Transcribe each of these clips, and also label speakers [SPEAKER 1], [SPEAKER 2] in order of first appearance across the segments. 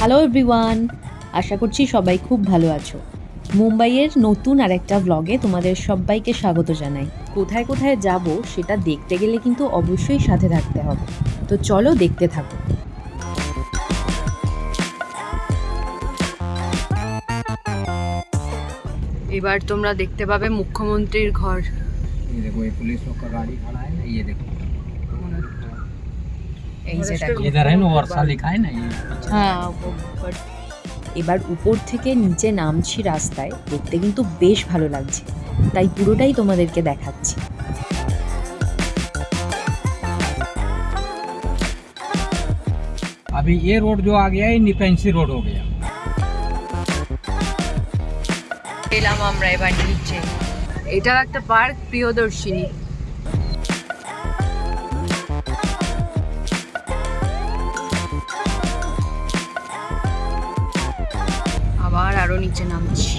[SPEAKER 1] Hello everyone আশা করছি সবাই খুব ভালো আছো মুম্বাইয়ের নতুন আর একটা ব্লগে তোমাদের সবাইকে স্বাগত জানাই কোথায় কোথায় যাব সেটা দেখতে গেলে কিন্তু অবশ্যই সাথে থাকতে হবে তো চলো দেখতে থাকো এবার তোমরা দেখতে পাবে মুখ্যমন্ত্রীর ঘর
[SPEAKER 2] ये देखो ये पुलिस लोग का गाड़ी खड़ा है ना ये देखो
[SPEAKER 1] এই যে দেখো
[SPEAKER 2] इधर है ना वर्षा लिखा है ना ये
[SPEAKER 1] হ্যাঁ but এবার উপর থেকে নিচে নামছি রাস্তায় দেখতে কিন্তু বেশ ভালো লাগছে তাই পুরোটাই তোমাদেরকে দেখাচ্ছি
[SPEAKER 2] अभी ये रोड जो आ गया है निपेंसी रोड हो गया
[SPEAKER 1] এলাম আমরা এবার নিচে এটাও একটা পার্ক প্রিয়দর্শিনী আরও নিচে নামছি।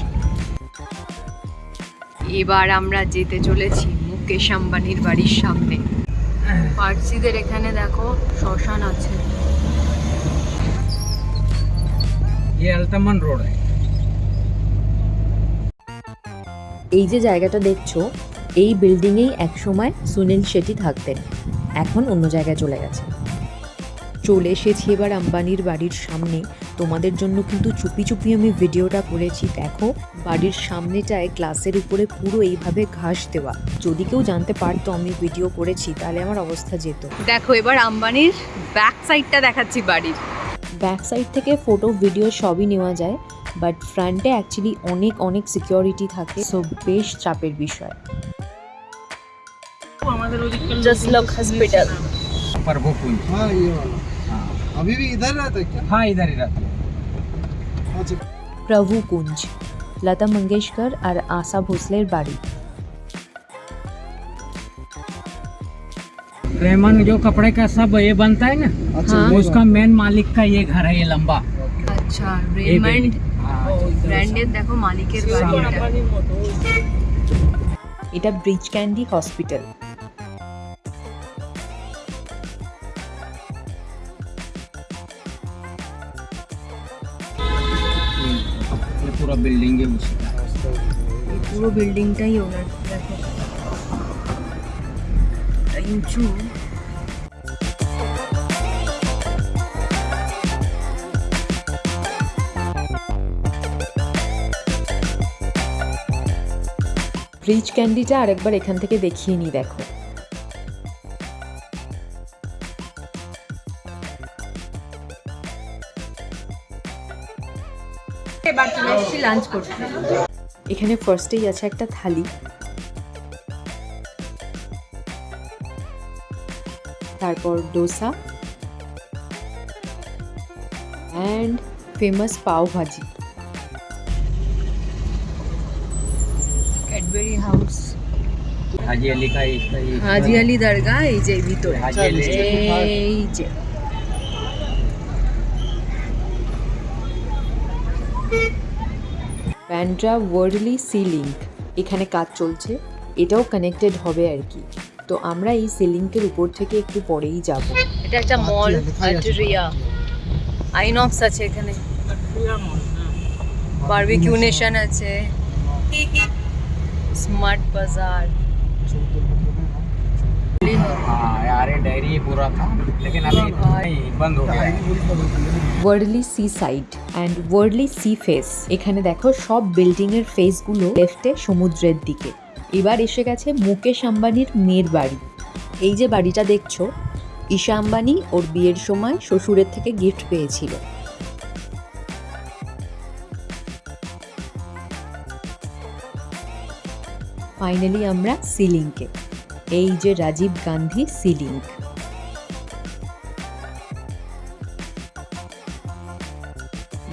[SPEAKER 1] এবার আমরা যেতে চলেছি মুকেশ আম্বানির বাড়ির সামনে। পার্সিদের এখানে দেখো শ্মশান আছে। এই যে জায়গাটা দেখছ এই বিল্ডিংয়েই একসময় সুনীল শেঠি থাকতেন। এখন অন্য জায়গায় চলে গেছে। চলে এসেছি এবার আম্বানির বাড়ির সামনে। তোমাদের জন্য কিন্তু চুপি চুপি আমি ভিডিওটা করেছি। দেখো বাড়ির সামনেটায় গ্লাসের উপরে পুরো এইভাবে ঘাস দেওয়া। যদি কেউ জানতে পারতো আমি ভিডিও করেছি তাহলে আমার অবস্থা যেত। দেখো এবার আম্বানির ব্যাক সাইডটা দেখাচ্ছি বাড়ির। ব্যাক সাইড থেকে ফটো ভিডিও সবই নেওয়া যায়। বাট ফ্রন্টে অ্যাকচুয়ালি অনেক অনেক সিকিউরিটি থাকে। সো বেশ চাপের বিষয়। আমাদের
[SPEAKER 2] জাস্ট লক।
[SPEAKER 3] হসপিটাল পার্বকুঞ্জ হ্যাঁ
[SPEAKER 2] ইয়ে।
[SPEAKER 3] अभी भी इधर रहता है क्या
[SPEAKER 2] हाँ इधर ही रहता है
[SPEAKER 3] अच्छा
[SPEAKER 1] প্রভু কুঞ্জ লতা মঙ্গেশকর আর আশা ভোসলের বাড়ি
[SPEAKER 2] रेमन जो कपड़े का सब ये बनता है ना
[SPEAKER 3] अच्छा
[SPEAKER 1] हाँ।
[SPEAKER 3] ये
[SPEAKER 2] उसका मेन मालिक का ये घर है ये लंबा
[SPEAKER 1] আচ্ছা
[SPEAKER 2] ये
[SPEAKER 1] রেমন্ড
[SPEAKER 2] हाँ,
[SPEAKER 1] ব্র্যান্ডের দেখো মালিকের বাড়ি এটা এটা ব্রিজ ক্যান্ডি হসপিটাল
[SPEAKER 2] পুরো বিল্ডিং এ
[SPEAKER 1] বসে। পুরো বিল্ডিংটাই ওনার দেখো উঁচু ফ্রিজ ক্যান্ডিটা আরেকবার এখান থেকে দেখিয়ে নিই দেখো। এবার চলে আসছি লাঞ্চ করতে এখানে ফার্স্টেই আছে একটা থালি। তারপর ডোসা। অ্যান্ড ফেমাস পাও ভাজি। ক্যাডবেরি হাউস
[SPEAKER 2] হাজি আলি
[SPEAKER 1] হাজি আলি দরগা এই যে ভিতরে। এই যে। ব্যান্ড্রা ওয়ার্ডলি সিলিংক এখানে কাজ চলছে। এটাও কানেক্টেড হবে আর কি। তো আমরা এই সিলিংকের উপর থেকে একটু পরেই যাব। এটা একটা মল আটরিয়া আইনক্স আছে এখানে। বারবিকিউ হ্যাঁ। নেশন আছে। স্মার্ট বাজার
[SPEAKER 2] डायरी पूरा था, लेकिन अभी बंद हो गया
[SPEAKER 1] ওয়ার্ডলি C side and ওয়ার্ডলি C face এখানে দেখো সব বিল্ডিং এর ফেসগুলো লেফটে সমুদ্রের দিকে। এবার এসে গেছে মুকেশ আম্বানির মেয়ের বাড়ি। এই যে বাড়িটা দেখছ, ঈশা আম্বানি ওর বিয়ের সময় শ্বশুরের থেকে গিফট পেয়েছিল। ফাইনালি আমরা সিলিংকে। এই যে রাজীব গান্ধী সিলিং।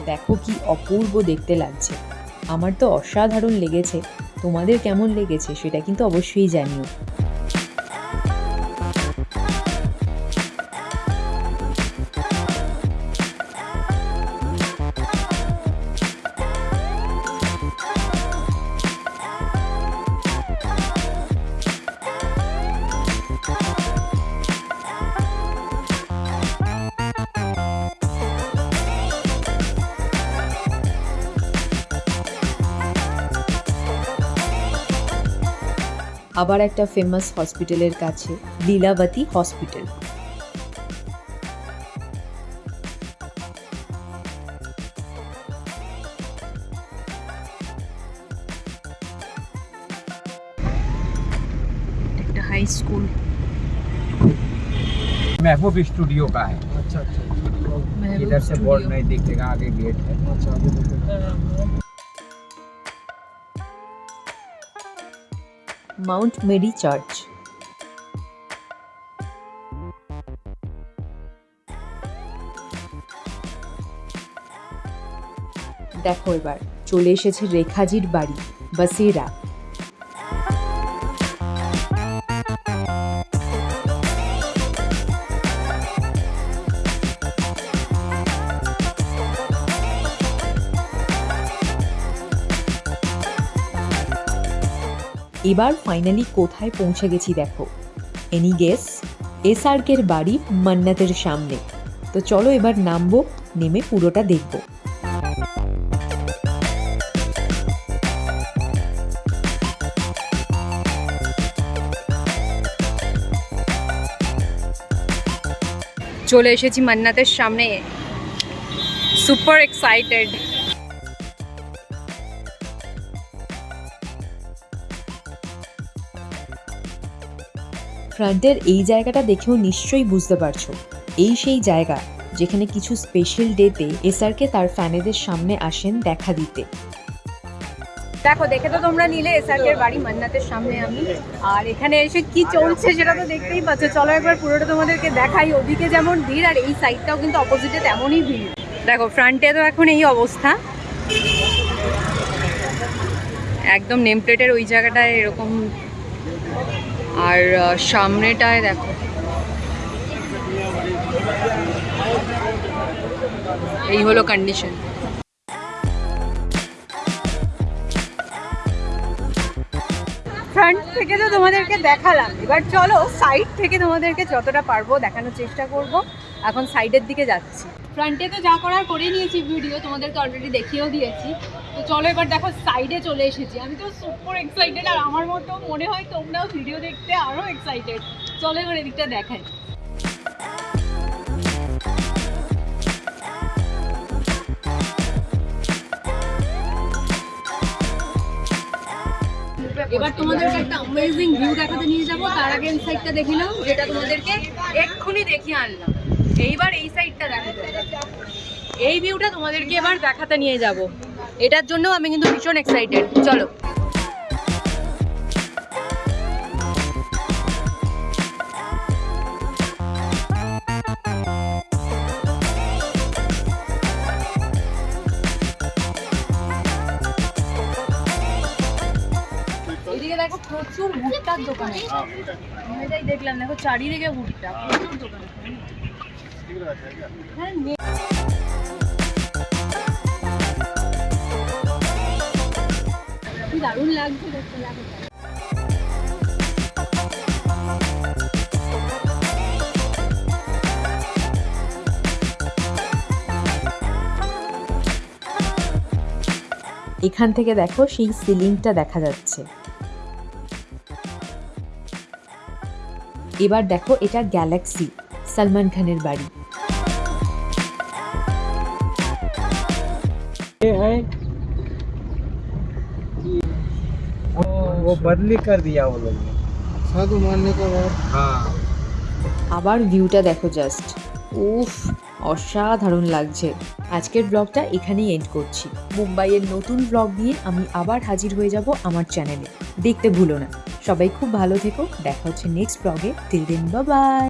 [SPEAKER 1] দেখো কি অপূর্ব দেখতে লাগছে। আমার তো অসাধারণ লেগেছে। তোমাদের কেমন লেগেছে সেটা কিন্তু অবশ্যই জানিও। আবার একটা ফেমাস হসপিটালের কাছে লীলাবতী হসপিটাল একটা হাই স্কুল
[SPEAKER 2] महबूब स्टूडियो का है
[SPEAKER 3] अच्छा अच्छा
[SPEAKER 2] इधर से बोर्ड नहीं दिखेगा आगे गेट है
[SPEAKER 3] अच्छा आगे
[SPEAKER 1] মাউন্ট মেরি চার্চ। দেখো এবার চলে এসেছে রেখাজির বাড়ি বাসিরা। এবার ফাইনালি কোথায় পৌঁছে গেছি দেখো। এনি গেস এসআরকের বাড়ি মান্নাতের সামনে। তো চলো এবার নামবো, নেমে পুরোটা দেখব।
[SPEAKER 4] চলে এসেছি মান্নাতের সামনে। সুপার এক্সাইটেড
[SPEAKER 1] ফ্রন্টের এই জায়গাটা দেখেও নিশ্চয়ই বুঝতে পারছ। এই সেই জায়গা, যেখানে কিছু স্পেশাল ডেতে এসআরকে তার ফ্যানেদের সামনে আসেন দেখা দিতে।
[SPEAKER 4] দেখো, দেখে তো তোমরা নিলে এসআরকের বাড়ি, মান্নাতের সামনে আমি। আর এখানে এসে কি চলছে সেটা তো দেখতেই পাচ্ছ। চলো একবার পুরোটা তোমাদেরকে দেখাই। ওদিকে যেমন ভিড়, আর এই সাইডটাও কিন্তু অপোজিটে তেমনই ভিড়। দেখো ফ্রন্টে তো এখন এই অবস্থা। একদম নেম প্লেটের ওই জায়গাটায় এরকম আর সামনেটায় দেখো। এই হলো কন্ডিশন ফ্রন্ট থেকে তো তোমাদেরকে দেখালাম। এবার চলো সাইড থেকে তোমাদেরকে যতটা পারব দেখানোর চেষ্টা করব। এখন সাইডের দিকে যাচ্ছি। ফ্রন্টে তো যা করার করে নিয়েছি ভিডিও তোমাদেরকে অলরেডি দেখিয়েও দিয়েছি। তো চলো এবার দেখো সাইডে চলে এসেছি। আমি তো সুপার এক্সাইটেড আর আমার মতো মনে হয় তোমরাও ভিডিও দেখতে আরও এক্সাইটেড চলো এবার এদিকটা দেখাই। এবার তোমাদেরকে একটা অ্যামেজিং ভিউ দেখাতে নিয়ে যাব। তার আগে সাইডটা দেখে নাও, যেটা তোমাদেরকে এক্ষুনি দেখিয়ে আনলাম। এইবার এই সাইডটা দেখো এই ভিউটা তোমাদেরকে এবার দেখাতে নিয়ে যাব। এটার জন্য আমি কিন্তু ভীষণ এক্সাইটেড চলো। এদিকে দেখো প্রচুর ভুট্টার দোকান আমি এটাই দেখলাম দেখো চারিদিকে ভুট্টা প্রচুর দোকান হ্যাঁ
[SPEAKER 1] এখান থেকে দেখো সেই সিলিংটা দেখা যাচ্ছে। এবার দেখো এটা গ্যালাক্সি সালমান খানের বাড়ি।
[SPEAKER 2] ये है वो, वो बदली कर दिया वो लोग ने।
[SPEAKER 3] साधु मारने का बाद
[SPEAKER 2] हाँ
[SPEAKER 1] আবার ভিউটা দেখো জাস্ট উফ অসাধারণ লাগছে আজকের ব্লগটা এখানেই এন্ড করছি মুম্বাইয়ের নতুন ব্লগ নিয়ে আমি আবার হাজির হয়ে যাব আমার চ্যানেলে দেখতে ভুলো না সবাই খুব ভালো থেকো দেখা হচ্ছে নেক্সট ব্লগে টিল দিন বাই